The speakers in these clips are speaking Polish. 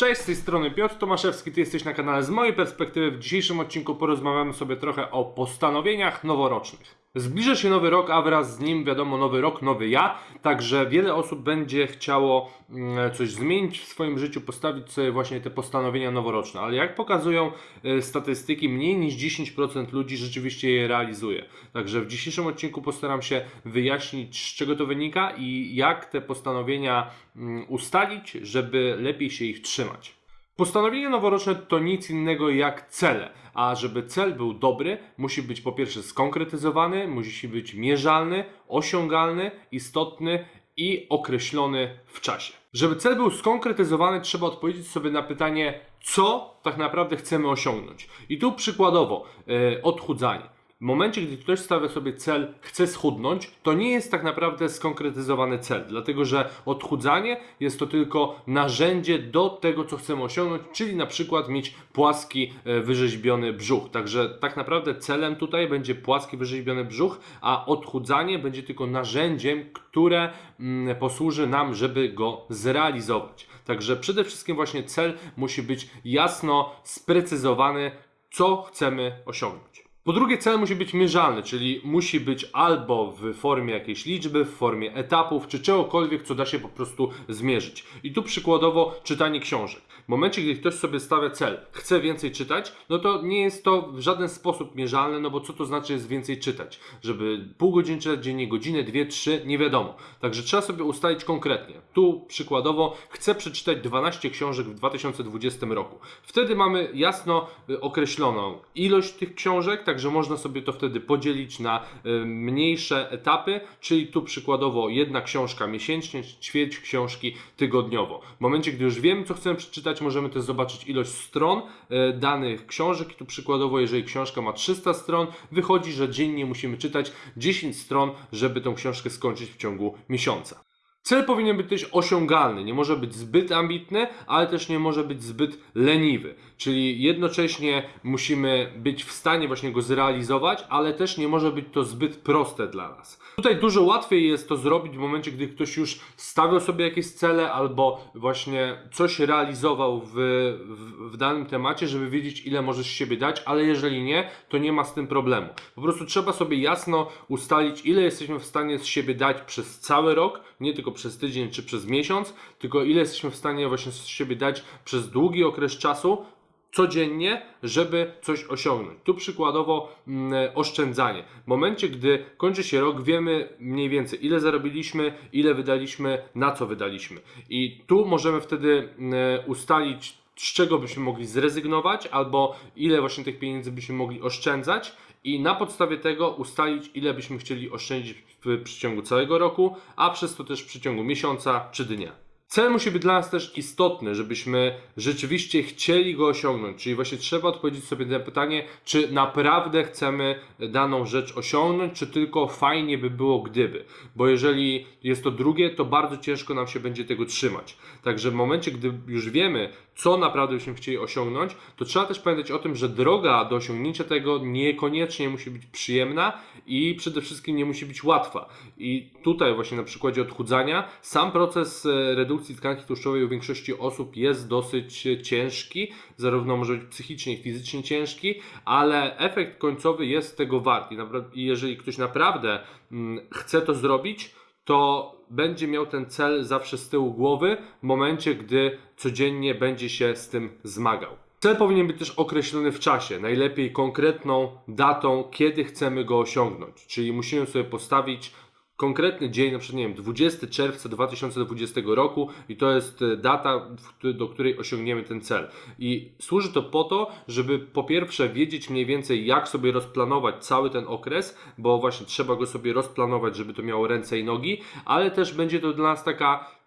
Cześć, z tej strony Piotr Tomaszewski, ty jesteś na kanale z mojej perspektywy. W dzisiejszym odcinku porozmawiamy sobie trochę o postanowieniach noworocznych. Zbliża się nowy rok, a wraz z nim wiadomo nowy rok, nowy ja, także wiele osób będzie chciało mm, coś zmienić w swoim życiu, postawić sobie właśnie te postanowienia noworoczne, ale jak pokazują e, statystyki, mniej niż 10% ludzi rzeczywiście je realizuje. Także w dzisiejszym odcinku postaram się wyjaśnić z czego to wynika i jak te postanowienia mm, ustalić, żeby lepiej się ich trzymać. Postanowienie noworoczne to nic innego jak cele, a żeby cel był dobry, musi być po pierwsze skonkretyzowany, musi być mierzalny, osiągalny, istotny i określony w czasie. Żeby cel był skonkretyzowany, trzeba odpowiedzieć sobie na pytanie, co tak naprawdę chcemy osiągnąć. I tu przykładowo e, odchudzanie. W momencie, gdy ktoś stawia sobie cel, chce schudnąć, to nie jest tak naprawdę skonkretyzowany cel, dlatego że odchudzanie jest to tylko narzędzie do tego, co chcemy osiągnąć, czyli na przykład mieć płaski, e, wyrzeźbiony brzuch. Także tak naprawdę celem tutaj będzie płaski, wyrzeźbiony brzuch, a odchudzanie będzie tylko narzędziem, które mm, posłuży nam, żeby go zrealizować. Także przede wszystkim właśnie cel musi być jasno sprecyzowany, co chcemy osiągnąć. Po drugie, cel musi być mierzalny, czyli musi być albo w formie jakiejś liczby, w formie etapów, czy czegokolwiek, co da się po prostu zmierzyć. I tu przykładowo czytanie książek. Momencie, gdy ktoś sobie stawia cel, chce więcej czytać, no to nie jest to w żaden sposób mierzalne, no bo co to znaczy jest więcej czytać? Żeby pół godziny czytać dziennie, godzinę, dwie, trzy, nie wiadomo. Także trzeba sobie ustalić konkretnie. Tu przykładowo chcę przeczytać 12 książek w 2020 roku. Wtedy mamy jasno y, określoną ilość tych książek, także można sobie to wtedy podzielić na y, mniejsze etapy, czyli tu przykładowo jedna książka miesięcznie, ćwierć książki tygodniowo. W momencie, gdy już wiemy, co chcemy przeczytać, możemy też zobaczyć ilość stron y, danych książek. Tu przykładowo, jeżeli książka ma 300 stron, wychodzi, że dziennie musimy czytać 10 stron, żeby tą książkę skończyć w ciągu miesiąca. Cel powinien być też osiągalny, nie może być zbyt ambitny, ale też nie może być zbyt leniwy. Czyli jednocześnie musimy być w stanie właśnie go zrealizować, ale też nie może być to zbyt proste dla nas. Tutaj dużo łatwiej jest to zrobić w momencie, gdy ktoś już stawiał sobie jakieś cele albo właśnie coś realizował w, w, w danym temacie, żeby wiedzieć, ile możesz siebie dać, ale jeżeli nie, to nie ma z tym problemu. Po prostu trzeba sobie jasno ustalić, ile jesteśmy w stanie z siebie dać przez cały rok, nie tylko przez tydzień czy przez miesiąc, tylko ile jesteśmy w stanie właśnie z siebie dać przez długi okres czasu, codziennie, żeby coś osiągnąć. Tu przykładowo mm, oszczędzanie. W momencie, gdy kończy się rok, wiemy mniej więcej ile zarobiliśmy, ile wydaliśmy, na co wydaliśmy. I tu możemy wtedy mm, ustalić, z czego byśmy mogli zrezygnować, albo ile właśnie tych pieniędzy byśmy mogli oszczędzać. I na podstawie tego ustalić, ile byśmy chcieli oszczędzić w przeciągu całego roku, a przez to też w przeciągu miesiąca czy dnia. Cel musi być dla nas też istotny, żebyśmy rzeczywiście chcieli go osiągnąć. Czyli właśnie trzeba odpowiedzieć sobie na pytanie, czy naprawdę chcemy daną rzecz osiągnąć, czy tylko fajnie by było gdyby. Bo jeżeli jest to drugie, to bardzo ciężko nam się będzie tego trzymać. Także w momencie, gdy już wiemy, co naprawdę byśmy chcieli osiągnąć, to trzeba też pamiętać o tym, że droga do osiągnięcia tego niekoniecznie musi być przyjemna i przede wszystkim nie musi być łatwa. I tutaj właśnie na przykładzie odchudzania sam proces e, redukcji tkanki tłuszczowej u większości osób jest dosyć ciężki, zarówno może być psychicznie, i fizycznie ciężki, ale efekt końcowy jest tego wart. I jeżeli ktoś naprawdę mm, chce to zrobić, to będzie miał ten cel zawsze z tyłu głowy w momencie, gdy codziennie będzie się z tym zmagał. Cel powinien być też określony w czasie, najlepiej konkretną datą, kiedy chcemy go osiągnąć. Czyli musimy sobie postawić konkretny dzień, na przykład nie wiem, 20 czerwca 2020 roku i to jest e, data, do której osiągniemy ten cel. I służy to po to, żeby po pierwsze wiedzieć mniej więcej jak sobie rozplanować cały ten okres, bo właśnie trzeba go sobie rozplanować, żeby to miało ręce i nogi, ale też będzie to dla nas taka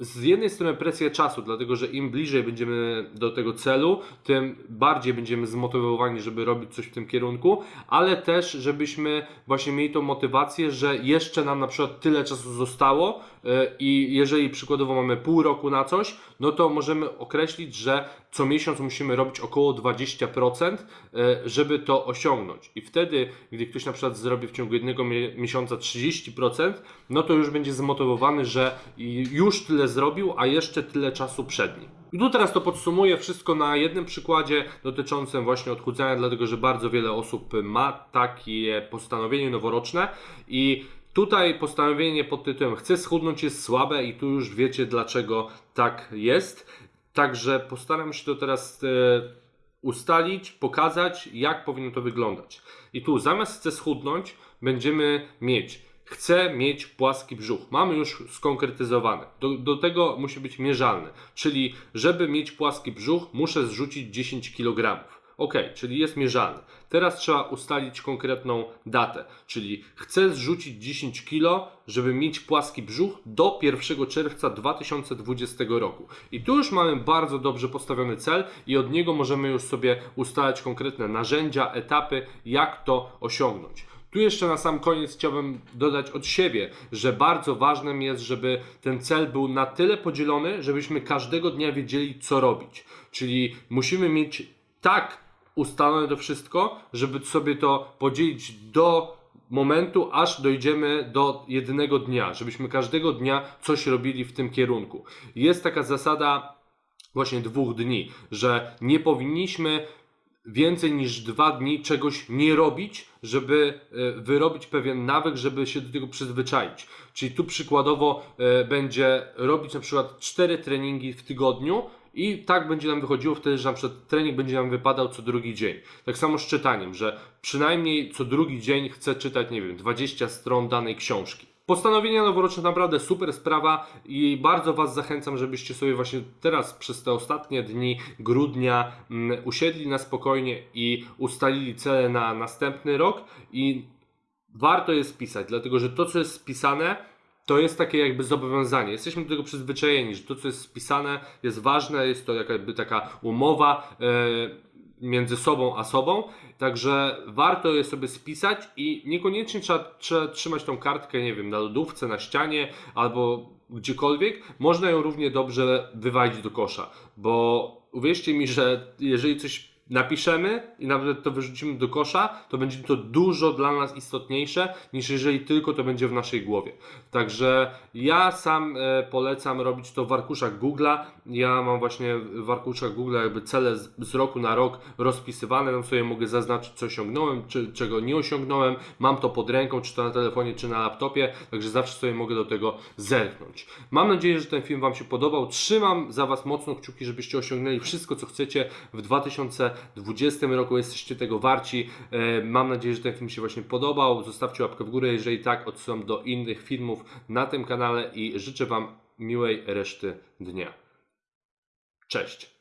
z jednej strony presja czasu, dlatego że im bliżej będziemy do tego celu, tym bardziej będziemy zmotywowani, żeby robić coś w tym kierunku, ale też, żebyśmy właśnie mieli tą motywację, że jeszcze nam na przykład tyle czasu zostało, i jeżeli przykładowo mamy pół roku na coś, no to możemy określić, że co miesiąc musimy robić około 20%, e, żeby to osiągnąć. I wtedy, gdy ktoś na przykład zrobi w ciągu jednego mie- miesiąca 30%, no to już będzie zmotywowany, że już tyle zrobił, a jeszcze tyle czasu przed nim. I tu teraz to podsumuję wszystko na jednym przykładzie dotyczącym właśnie odchudzania, dlatego że bardzo wiele osób ma takie postanowienie noworoczne i tutaj postanowienie pod tytułem chcę schudnąć jest słabe i tu już wiecie dlaczego tak jest. Także postaram się to teraz e, ustalić, pokazać, jak powinno to wyglądać. I tu zamiast chcę schudnąć, będziemy mieć chcę mieć płaski brzuch. Mamy już skonkretyzowane. Do, do tego musi być mierzalne. Czyli, żeby mieć płaski brzuch, muszę zrzucić 10 kg. Ok, czyli jest mierzalny. Teraz trzeba ustalić konkretną datę, czyli chcę zrzucić 10 kg, żeby mieć płaski brzuch do 1 czerwca 2020 roku. I tu już mamy bardzo dobrze postawiony cel i od niego możemy już sobie ustalać konkretne narzędzia, etapy, jak to osiągnąć. Tu jeszcze na sam koniec chciałbym dodać od siebie, że bardzo ważnym jest, żeby ten cel był na tyle podzielony, żebyśmy każdego dnia wiedzieli, co robić. Czyli musimy mieć tak ustalone to wszystko, żeby sobie to podzielić do momentu, aż dojdziemy do jednego dnia, żebyśmy każdego dnia coś robili w tym kierunku. Jest taka zasada właśnie dwóch dni, że nie powinniśmy więcej niż dwa dni czegoś nie robić, żeby e, wyrobić pewien nawyk, żeby się do tego przyzwyczaić. Czyli tu przykładowo e, będzie robić na przykład cztery treningi w tygodniu i tak będzie nam wychodziło wtedy, że na przykład trening będzie nam wypadał co drugi dzień. Tak samo z czytaniem, że przynajmniej co drugi dzień chcę czytać, nie wiem, 20 stron danej książki. Postanowienia noworoczne naprawdę super sprawa i bardzo Was zachęcam, żebyście sobie właśnie teraz przez te ostatnie dni grudnia mm, usiedli na spokojnie i ustalili cele na następny rok i warto jest pisać, dlatego że to co jest spisane to jest takie jakby zobowiązanie. Jesteśmy do tego przyzwyczajeni, że to co jest spisane jest ważne, jest to jakby taka umowa e, między sobą a sobą, także warto je sobie spisać i niekoniecznie trzeba, trzeba trzymać tą kartkę, nie wiem, na lodówce, na ścianie albo gdziekolwiek. Można ją równie dobrze wywalić do kosza, bo uwierzcie mi, że jeżeli coś napiszemy i nawet to wyrzucimy do kosza, to będzie to dużo dla nas istotniejsze niż jeżeli tylko to będzie w naszej głowie. Także ja sam e, polecam robić to w arkuszach Google'a. Ja mam właśnie w arkuszach Google'a jakby cele z, z roku na rok rozpisywane. Tam sobie mogę zaznaczyć, co osiągnąłem, czy czego nie osiągnąłem. Mam to pod ręką, czy to na telefonie, czy na laptopie, także zawsze sobie mogę do tego zerknąć. Mam nadzieję, że ten film Wam się podobał. Trzymam za Was mocno kciuki, żebyście osiągnęli wszystko, co chcecie w 2020 roku. Jesteście tego warci. E, Mam nadzieję, że ten film się właśnie podobał. Zostawcie łapkę w górę, jeżeli tak, odsyłam do innych filmów na tym kanale i życzę Wam miłej reszty dnia. Cześć!